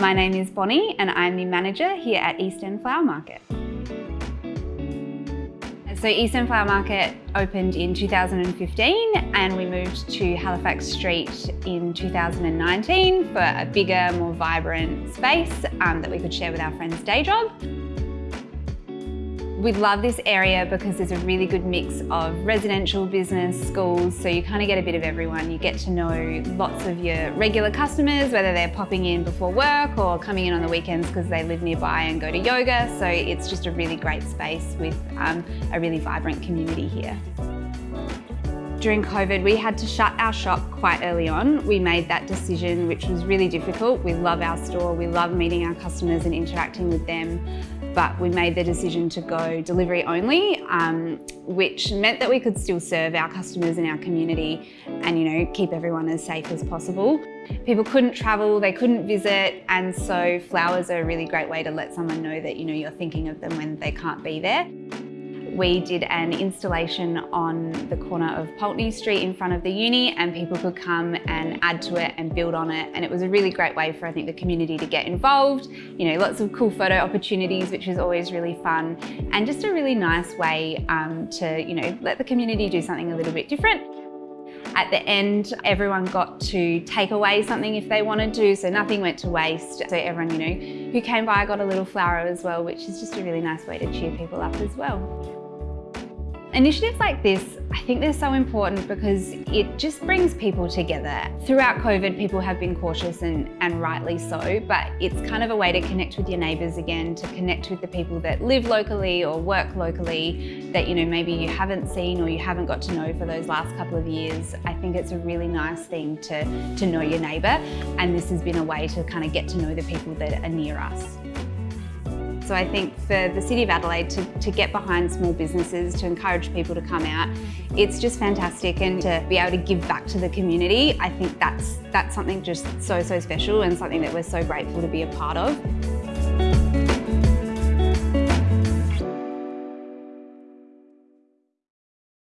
My name is Bonnie and I'm the manager here at East End Flower Market. So East End Flower Market opened in 2015 and we moved to Halifax Street in 2019 for a bigger, more vibrant space um, that we could share with our friends' day job. We love this area because there's a really good mix of residential, business, schools, so you kind of get a bit of everyone. You get to know lots of your regular customers, whether they're popping in before work or coming in on the weekends because they live nearby and go to yoga. So it's just a really great space with um, a really vibrant community here. During COVID, we had to shut our shop quite early on. We made that decision, which was really difficult. We love our store, we love meeting our customers and interacting with them but we made the decision to go delivery only, um, which meant that we could still serve our customers in our community and you know keep everyone as safe as possible. People couldn't travel, they couldn't visit, and so flowers are a really great way to let someone know that you know you're thinking of them when they can't be there we did an installation on the corner of Pulteney Street in front of the uni and people could come and add to it and build on it and it was a really great way for I think the community to get involved you know lots of cool photo opportunities which is always really fun and just a really nice way um, to you know let the community do something a little bit different at the end, everyone got to take away something if they wanted to, so nothing went to waste. So everyone, you know, who came by got a little flower as well, which is just a really nice way to cheer people up as well. Initiatives like this, I think they're so important because it just brings people together. Throughout COVID, people have been cautious and, and rightly so, but it's kind of a way to connect with your neighbours again, to connect with the people that live locally or work locally that you know maybe you haven't seen or you haven't got to know for those last couple of years. I think it's a really nice thing to, to know your neighbour and this has been a way to kind of get to know the people that are near us. So I think for the City of Adelaide to, to get behind small businesses, to encourage people to come out, it's just fantastic and to be able to give back to the community, I think that's, that's something just so, so special and something that we're so grateful to be a part of.